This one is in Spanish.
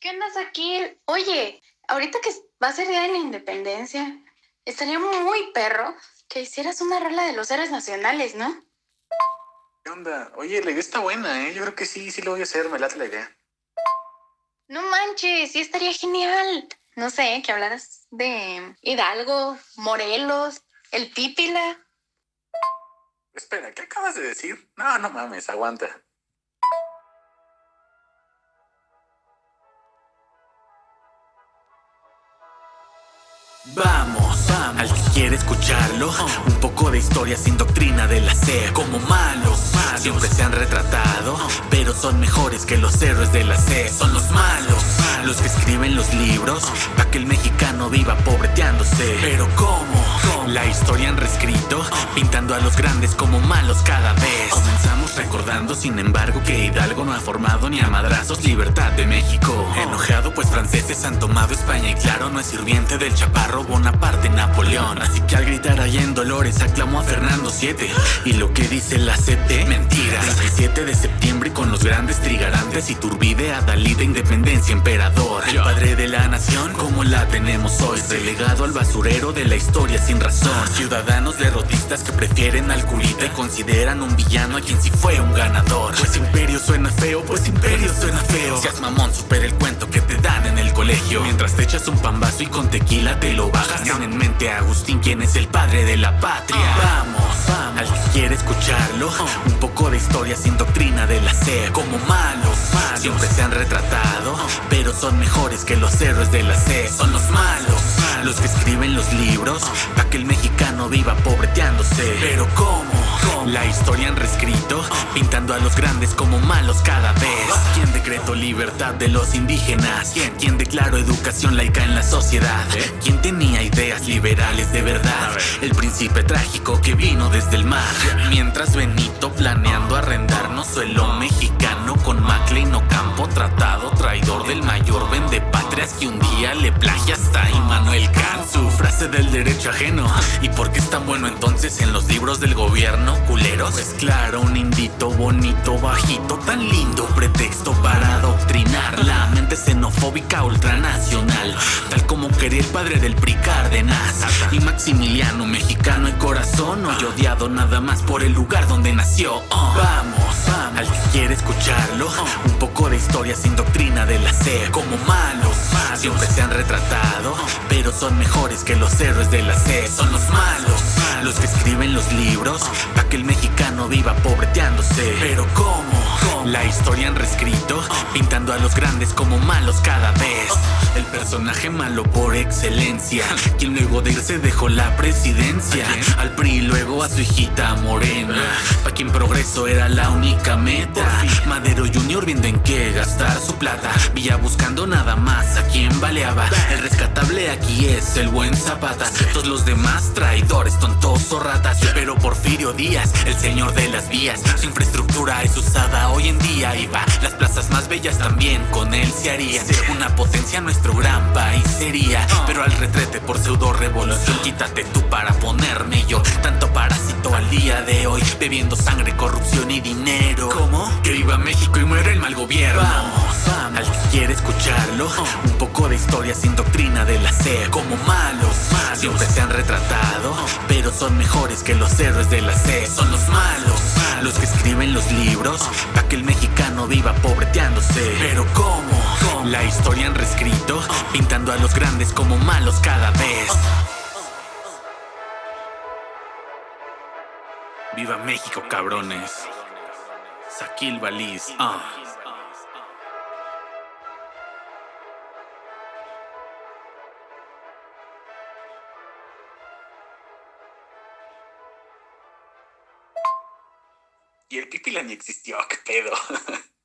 ¿Qué onda, Saquil? Oye, ahorita que va a ser Día de la Independencia, estaría muy perro que hicieras una rola de los héroes nacionales, ¿no? ¿Qué onda? Oye, la idea está buena, ¿eh? Yo creo que sí, sí lo voy a hacer, me late la idea. No manches, sí estaría genial. No sé, que hablaras de Hidalgo, Morelos, el Pípila. Espera, ¿qué acabas de decir? No, no mames, aguanta. Vamos, vamos, al que quiere escucharlo. Un poco de historia sin doctrina de la SER Como malos, siempre se han retratado Pero son mejores que los héroes de la SER Son los malos, los que escriben los libros Pa' que el mexicano viva pobreteándose. Pero ¿cómo? La historia han reescrito Pintando a los grandes como malos cada vez. Comenzamos recordando sin embargo que Hidalgo no ha formado ni a madrazos libertad de México. Enojado pues franceses han tomado España y claro no es sirviente del chaparro Bonaparte Napoleón. Así que al gritar allá en Dolores aclamó a Fernando VII Y lo que dice la CT, mentira. 27 de septiembre y con los grandes trigarantes Iturbide, Adalida, Independencia, Emperador El padre de la nación como la tenemos hoy Relegado al basurero de la historia sin razón. Ciudadanos derrotistas que prefieren al curita Y consideran un villano a quien sí fue un ganador. Pues imperio suena feo, pues imperio suena feo. Seas mamón, supera el cuento que colegio. Mientras te echas un pambazo y con tequila te lo bajas. Ten en mente a Agustín quien es el padre de la patria. Vamos, vamos, al que quiere escucharlo. Un poco de historia sin doctrina de la SER Como malos, siempre se han retratado Pero son mejores que los héroes de la SER Son los malos, los que escriben los libros Pa' que el mexicano viva pobreteándose. Pero ¿cómo? La historia han reescrito Pintando a los grandes como malos cada vez ¿Quién decretó libertad de los indígenas? ¿Quién, quién declaró educación laica en la sociedad? ¿Quién tenía ideas liberales de verdad? El príncipe trágico que vino desde el mar Mientras Benito planeando arrendarnos suelo mexicano Con MacLean Ocampo tratado traidor del mayor vende Que un día le plagia hasta Immanuel Kant Su frase del derecho ajeno ¿Y por qué es tan bueno entonces en los libros del gobierno? ¿Culeros? Pues claro, un indito bonito, bajito Tan lindo pretexto para adoctrinar La mente xenofóbica ultranacional Tal como quería el padre del PRI Cárdenas Y Maximiliano, mexicano y corazón Hoy odiado nada más por el lugar donde nació Oh, Vamos, vamos, al que quiere escucharlo Un poco historia sin doctrina de la SER Como malos, siempre se han retratado Pero son mejores que los héroes de la SER Son los malos, los que escriben los libros Pa' que el mexicano viva pobreteándose. Pero ¿cómo? La historia han reescrito Pintando a los grandes como malos cada vez personaje malo por excelencia. Quien luego de irse dejó la presidencia. Al PRI luego a su hijita Morena. Pa' quien progreso era la única meta. Madero Junior viendo en qué gastar su plata. Villa buscando nada más a quien baleaba. El rescatable aquí es el buen Zapata. Todos los demás traidores, tontos o ratas. Pero Porfirio Díaz, el señor de las vías. Su infraestructura es usada hoy en día Y va, las plazas más bellas también con él se haría. Una potencia nuestro país sería Pero al retrete por pseudo revolución Quítate tú para ponerme yo Tanto parásito al día de hoy Bebiendo sangre, corrupción y dinero. ¿Cómo? Que viva México y muera el mal gobierno. Vamos, vamos, al que quiere escucharlo Un poco de historia sin doctrina de la SER Como malos, siempre se han retratado Pero son mejores que los héroes de la SER Son los malos, los que escriben los libros Pa' que el mexicano viva pobreteándose. Pero ¿cómo? La historia han reescrito Pintando a los grandes como malos cada vez Viva México, cabrones. Saquil Baliz. ah. Y el pipila ni existió, qué pedo